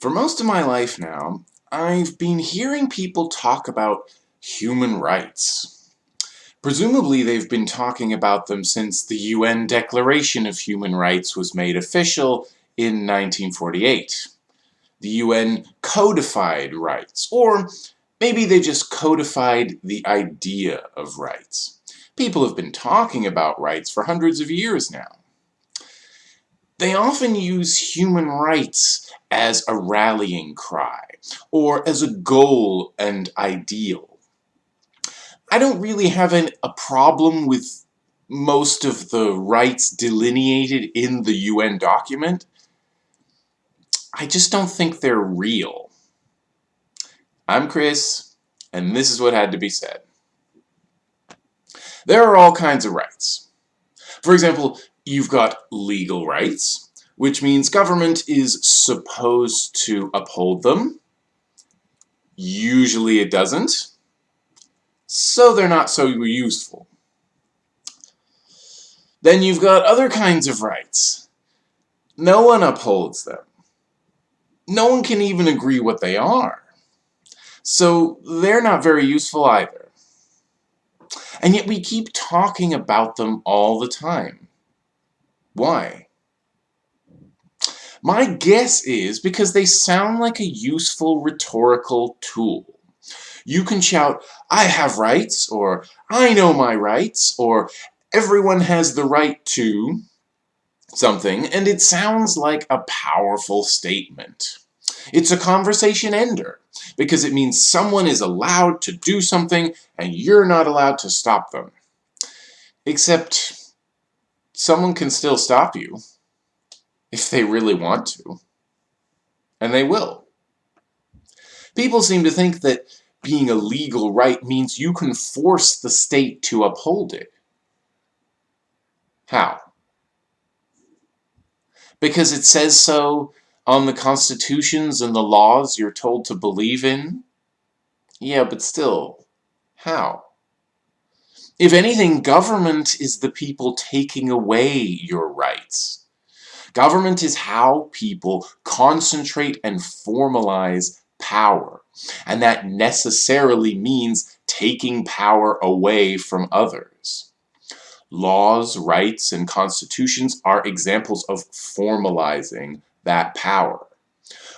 For most of my life now, I've been hearing people talk about human rights. Presumably they've been talking about them since the UN Declaration of Human Rights was made official in 1948. The UN codified rights, or maybe they just codified the idea of rights. People have been talking about rights for hundreds of years now. They often use human rights as a rallying cry, or as a goal and ideal. I don't really have an, a problem with most of the rights delineated in the UN document. I just don't think they're real. I'm Chris, and this is what had to be said. There are all kinds of rights. For example, You've got legal rights, which means government is supposed to uphold them. Usually it doesn't, so they're not so useful. Then you've got other kinds of rights. No one upholds them. No one can even agree what they are. So they're not very useful either. And yet we keep talking about them all the time. Why? My guess is because they sound like a useful rhetorical tool. You can shout, I have rights, or I know my rights, or everyone has the right to something, and it sounds like a powerful statement. It's a conversation ender, because it means someone is allowed to do something, and you're not allowed to stop them. Except, someone can still stop you if they really want to. And they will. People seem to think that being a legal right means you can force the state to uphold it. How? Because it says so on the constitutions and the laws you're told to believe in? Yeah, but still, how? If anything, government is the people taking away your rights. Government is how people concentrate and formalize power. And that necessarily means taking power away from others. Laws, rights, and constitutions are examples of formalizing that power.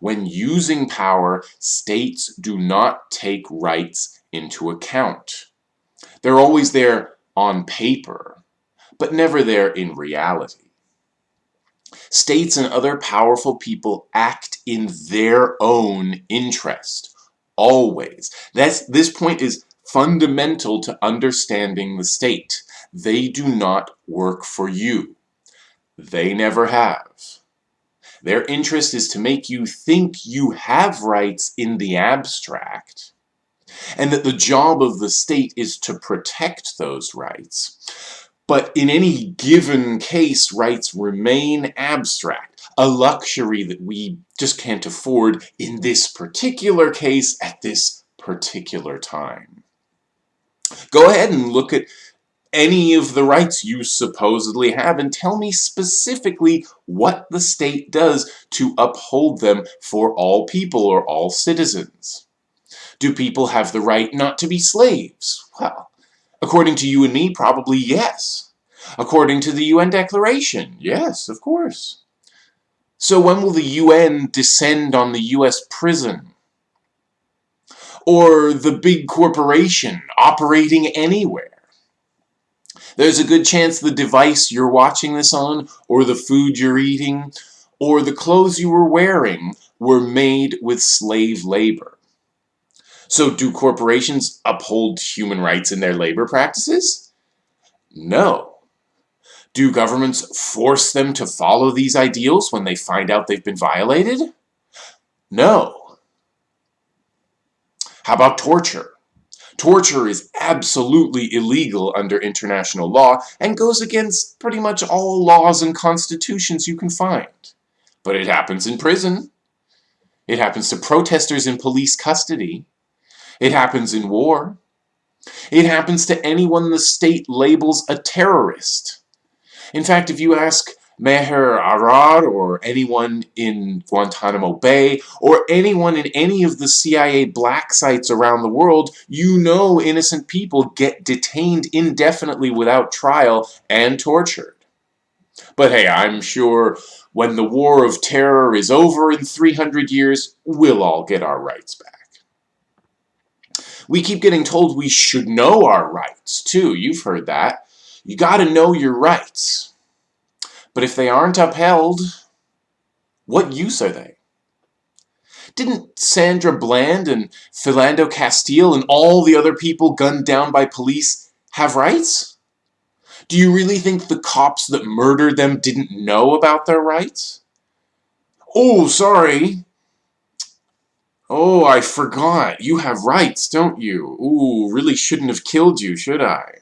When using power, states do not take rights into account. They're always there on paper, but never there in reality. States and other powerful people act in their own interest, always. That's, this point is fundamental to understanding the state. They do not work for you. They never have. Their interest is to make you think you have rights in the abstract, and that the job of the state is to protect those rights. But in any given case, rights remain abstract, a luxury that we just can't afford in this particular case at this particular time. Go ahead and look at any of the rights you supposedly have and tell me specifically what the state does to uphold them for all people or all citizens. Do people have the right not to be slaves? Well, according to you and me, probably yes. According to the UN Declaration, yes, of course. So when will the UN descend on the US prison? Or the big corporation operating anywhere? There's a good chance the device you're watching this on, or the food you're eating, or the clothes you were wearing were made with slave labor. So do corporations uphold human rights in their labor practices? No. Do governments force them to follow these ideals when they find out they've been violated? No. How about torture? Torture is absolutely illegal under international law and goes against pretty much all laws and constitutions you can find. But it happens in prison. It happens to protesters in police custody. It happens in war. It happens to anyone the state labels a terrorist. In fact, if you ask Maher Arar or anyone in Guantanamo Bay or anyone in any of the CIA black sites around the world, you know innocent people get detained indefinitely without trial and tortured. But hey, I'm sure when the war of terror is over in 300 years, we'll all get our rights back. We keep getting told we should know our rights, too. You've heard that. You gotta know your rights. But if they aren't upheld, what use are they? Didn't Sandra Bland and Philando Castile and all the other people gunned down by police have rights? Do you really think the cops that murdered them didn't know about their rights? Oh, sorry. Oh, I forgot. You have rights, don't you? Ooh, really shouldn't have killed you, should I?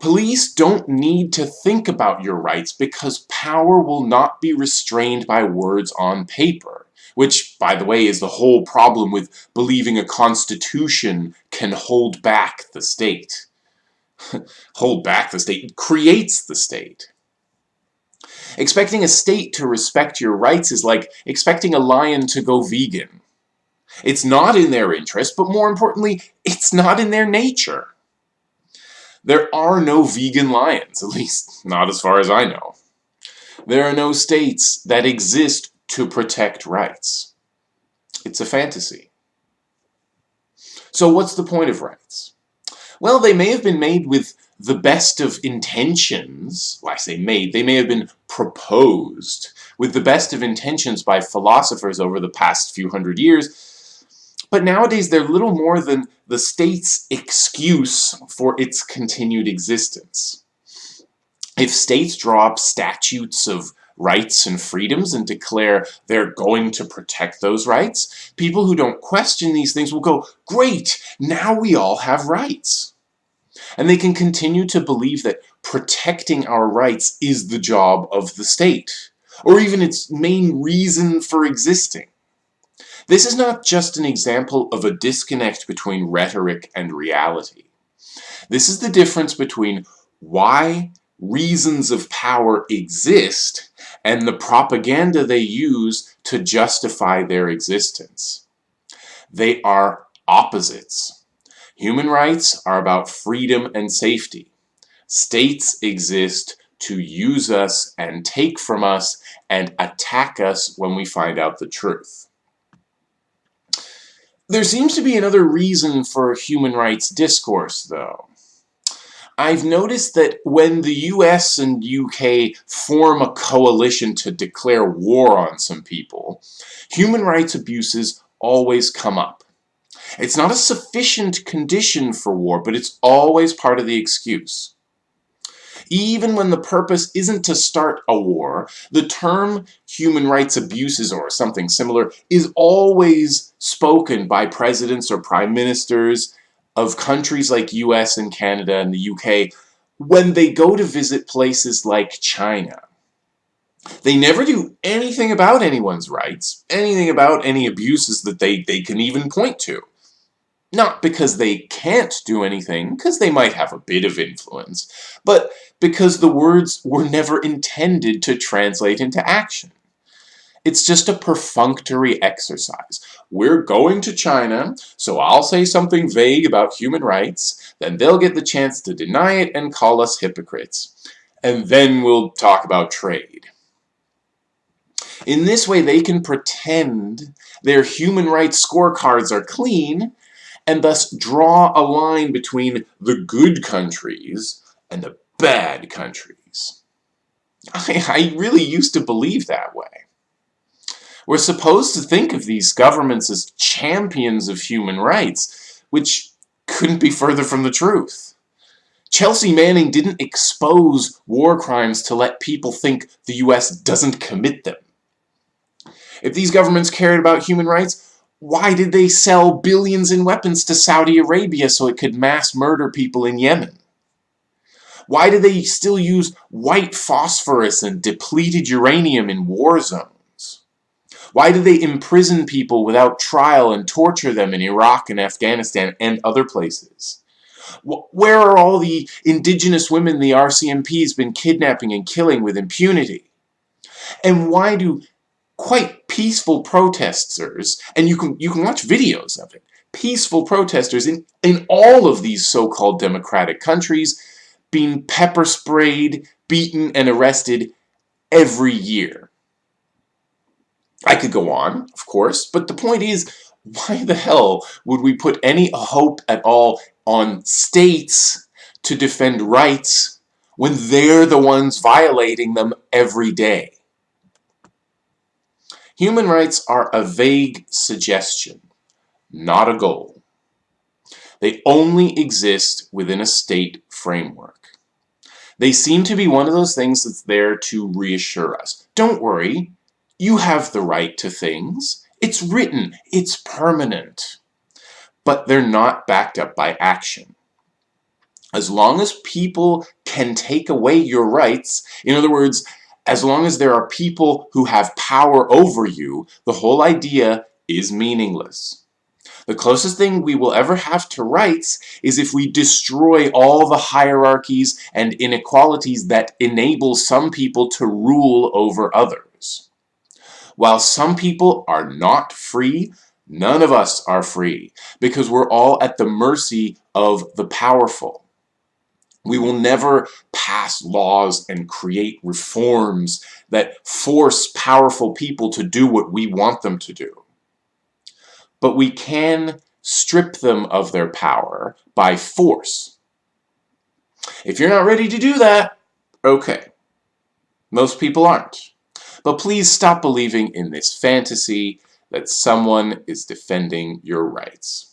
Police don't need to think about your rights because power will not be restrained by words on paper. Which, by the way, is the whole problem with believing a constitution can hold back the state. hold back the state creates the state. Expecting a state to respect your rights is like expecting a lion to go vegan. It's not in their interest, but more importantly, it's not in their nature. There are no vegan lions, at least not as far as I know. There are no states that exist to protect rights. It's a fantasy. So what's the point of rights? Well, they may have been made with the best of intentions. Well, I say made, they may have been proposed with the best of intentions by philosophers over the past few hundred years, but nowadays, they're little more than the state's excuse for its continued existence. If states draw up statutes of rights and freedoms and declare they're going to protect those rights, people who don't question these things will go, great, now we all have rights. And they can continue to believe that protecting our rights is the job of the state, or even its main reason for existing. This is not just an example of a disconnect between rhetoric and reality. This is the difference between why reasons of power exist and the propaganda they use to justify their existence. They are opposites. Human rights are about freedom and safety. States exist to use us and take from us and attack us when we find out the truth. There seems to be another reason for human rights discourse, though. I've noticed that when the US and UK form a coalition to declare war on some people, human rights abuses always come up. It's not a sufficient condition for war, but it's always part of the excuse. Even when the purpose isn't to start a war, the term human rights abuses or something similar is always spoken by presidents or prime ministers of countries like US and Canada and the UK when they go to visit places like China. They never do anything about anyone's rights, anything about any abuses that they, they can even point to. Not because they can't do anything, because they might have a bit of influence, but because the words were never intended to translate into action. It's just a perfunctory exercise. We're going to China, so I'll say something vague about human rights, then they'll get the chance to deny it and call us hypocrites. And then we'll talk about trade. In this way, they can pretend their human rights scorecards are clean, and thus draw a line between the good countries and the bad countries. I, I really used to believe that way. We're supposed to think of these governments as champions of human rights, which couldn't be further from the truth. Chelsea Manning didn't expose war crimes to let people think the US doesn't commit them. If these governments cared about human rights, why did they sell billions in weapons to Saudi Arabia so it could mass murder people in Yemen? Why do they still use white phosphorus and depleted uranium in war zones? Why do they imprison people without trial and torture them in Iraq and Afghanistan and other places? Where are all the indigenous women the RCMP's been kidnapping and killing with impunity? And why do quite peaceful protesters, and you can, you can watch videos of it, peaceful protesters in, in all of these so-called democratic countries being pepper sprayed, beaten, and arrested every year. I could go on, of course, but the point is, why the hell would we put any hope at all on states to defend rights when they're the ones violating them every day? Human rights are a vague suggestion, not a goal. They only exist within a state framework. They seem to be one of those things that's there to reassure us. Don't worry, you have the right to things. It's written, it's permanent. But they're not backed up by action. As long as people can take away your rights, in other words, as long as there are people who have power over you, the whole idea is meaningless. The closest thing we will ever have to rights is if we destroy all the hierarchies and inequalities that enable some people to rule over others. While some people are not free, none of us are free because we're all at the mercy of the powerful. We will never pass laws and create reforms that force powerful people to do what we want them to do but we can strip them of their power by force. If you're not ready to do that, okay. Most people aren't. But please stop believing in this fantasy that someone is defending your rights.